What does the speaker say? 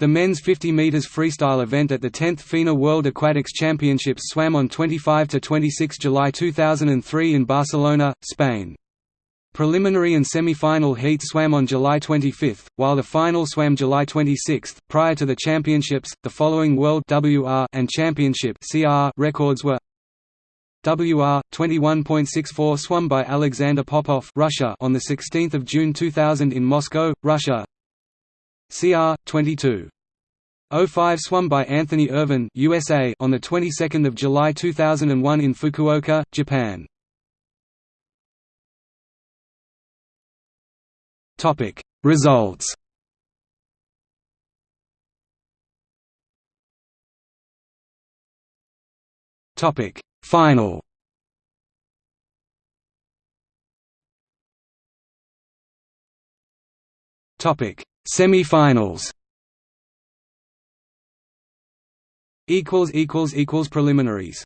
The men's 50 meters freestyle event at the 10th FINA World Aquatics Championships swam on 25–26 July 2003 in Barcelona, Spain. Preliminary and semi-final heats swam on July 25, while the final swam July 26. Prior to the championships, the following World WR and Championship CR records were WR 21.64 swum by Alexander Popov, Russia, on the 16th of June 2000 in Moscow, Russia. CR 22 05 swum by Anthony Ervin USA, on the 22nd of July 2001 in Fukuoka, Japan. Topic. Results. Topic. Final. Topic Semi-finals. Preliminaries